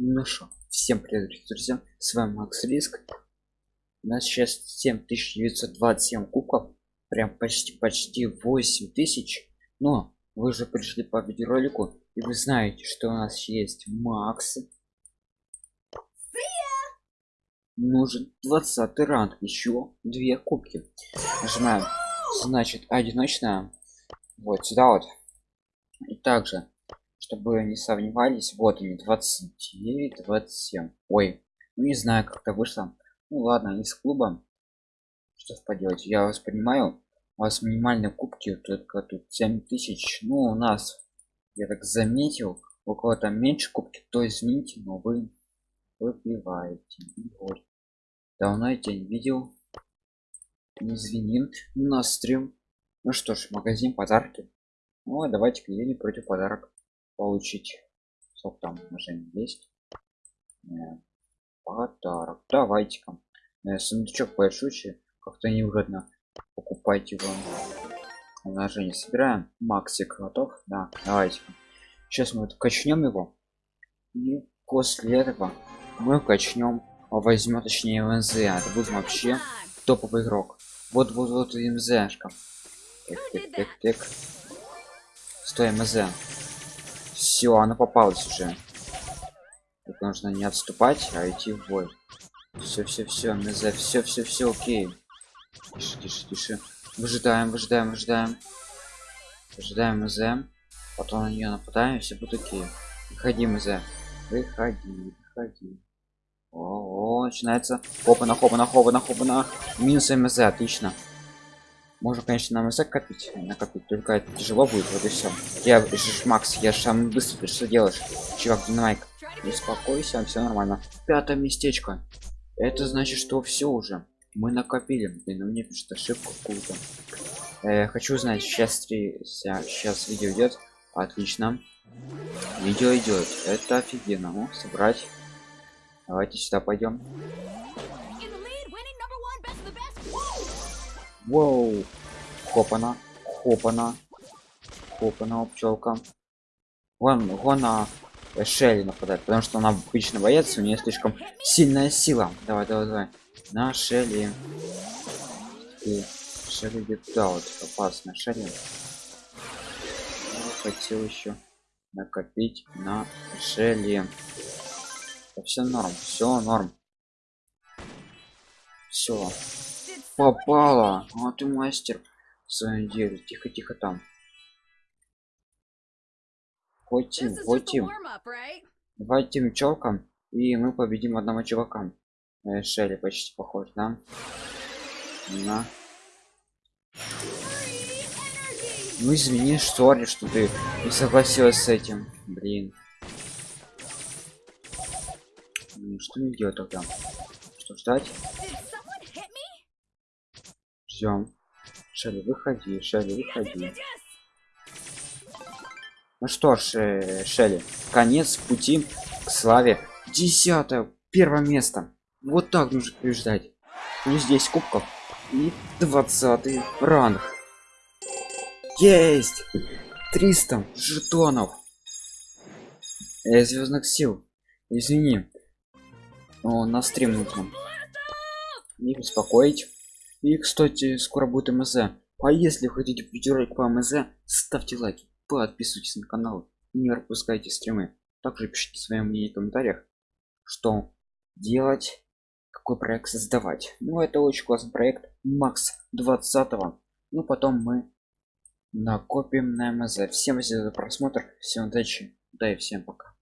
Ну что, всем привет, друзья, с вами Макс Риск. У нас сейчас 7927 кубков, прям почти почти 8000. Но вы же пришли по видеоролику, и вы знаете, что у нас есть Макс. Нужен 20 ранг, еще две кубки. Нажимаем, значит, одиночная. Вот сюда вот. И также чтобы не сомневались вот они 29 27 ой ну не знаю как то вышло. Ну ладно из клуба. Что поделать я вас понимаю. У вас минимальные кубки только тут 7000 ну у нас я так заметил у кого-то меньше кубки то извините но вы выпиваете. Вот. давно я тебя не видел. Извини. На стрим. Ну что ж магазин подарки. Ну давайте-ка я не против подарок получить сколько там уже есть. Э, подарок. Давайте-ка. Э, сундучок большущий. Как-то невыгодно покупайте его. Умножение собираем. Максик готов. Да давайте -ка. сейчас мы вот качнем его. И после этого мы качнем возьмем точнее мз. Это будет вообще топовый игрок. Вот вот вот мзшка. Так, так, так, так. стой мз все она попалась уже. Тут нужно не отступать а идти в бой. Все все все за все все все окей. Тише тише тише. Выжидаем выжидаем выжидаем. Выжидаем из потом на нее нападаем все будет окей. Выходи из выходи выходи. О, -о, -о начинается. Хопа на хопа на хопа на хопа на. Минус мз отлично можно конечно нам язык копить накопить только это тяжело будет вот и все я же макс я же самый быстрый ты что делаешь? Чувак динамик успокойся все нормально. Пятое местечко. Это значит что все уже. Мы накопили блин мне пишет ошибку какую-то. Э, хочу знать сейчас три сейчас видео идет отлично. Видео идет это офигенно. Ну собрать. Давайте сюда пойдем Воу. Хопана. Хопана. Хопана, пчелка. Вон, вон на Шелли нападает, потому что она обычно боец, у нее слишком сильная сила. Давай, давай, давай. На Шелли. И Шелли вот опасно. Шелли. Хотел еще накопить на Шелли. все норм, все норм. Все попала. А ты мастер в своем деле. Тихо тихо там. Хотим хотим. давайте челкам и мы победим одного чувака. Э, шелли почти похож да? На ну извини что что ты не согласилась с этим. Блин что мне делать тогда? Что ждать ждем. Шелли выходи шелли выходи. Ну что ж э, шелли конец пути к славе. Десятое первое место. Вот так нужно побеждать. Плюс здесь кубков. И двадцатый ранг. Есть! 300 жетонов. Э, звездных сил. Извини. О, на стрим нужно. Не беспокоить и, кстати, скоро будет МЗ. А если хотите видеоролик по МЗ, ставьте лайки, подписывайтесь на канал и не пропускайте стримы. Также пишите свое мнение в комментариях, что делать, какой проект создавать. Ну, это очень классный проект, Макс 20 -го. Ну, потом мы накопим на МЗ. Всем спасибо за просмотр, всем удачи, да и всем пока.